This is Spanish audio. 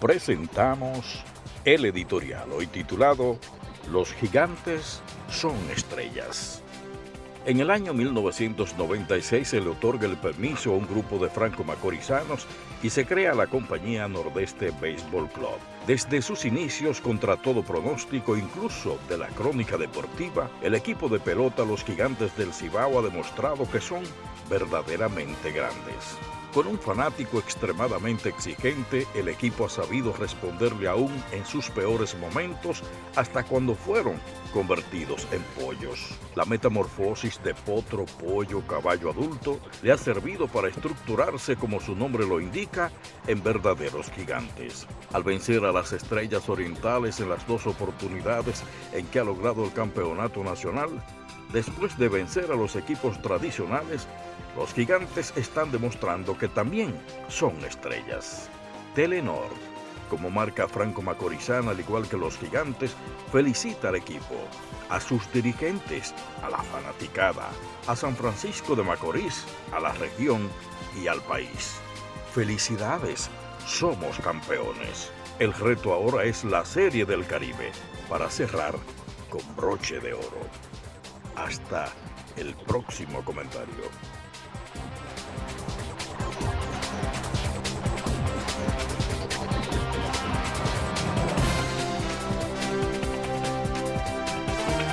presentamos el editorial hoy titulado Los gigantes son estrellas. En el año 1996 se le otorga el permiso a un grupo de franco-macorizanos y se crea la compañía Nordeste Baseball Club. Desde sus inicios, contra todo pronóstico, incluso de la crónica deportiva, el equipo de pelota Los Gigantes del Cibao ha demostrado que son verdaderamente grandes. Con un fanático extremadamente exigente, el equipo ha sabido responderle aún en sus peores momentos hasta cuando fueron convertidos en pollos. La metamorfosis de potro, pollo, caballo adulto le ha servido para estructurarse, como su nombre lo indica, en verdaderos gigantes. Al vencer a las estrellas orientales en las dos oportunidades en que ha logrado el campeonato nacional, después de vencer a los equipos tradicionales, los gigantes están demostrando que también son estrellas. Telenor, como marca franco-macorizana, al igual que los gigantes, felicita al equipo, a sus dirigentes, a la fanaticada, a San Francisco de Macorís, a la región y al país. Felicidades, somos campeones. El reto ahora es la Serie del Caribe, para cerrar con broche de oro. Hasta el próximo comentario.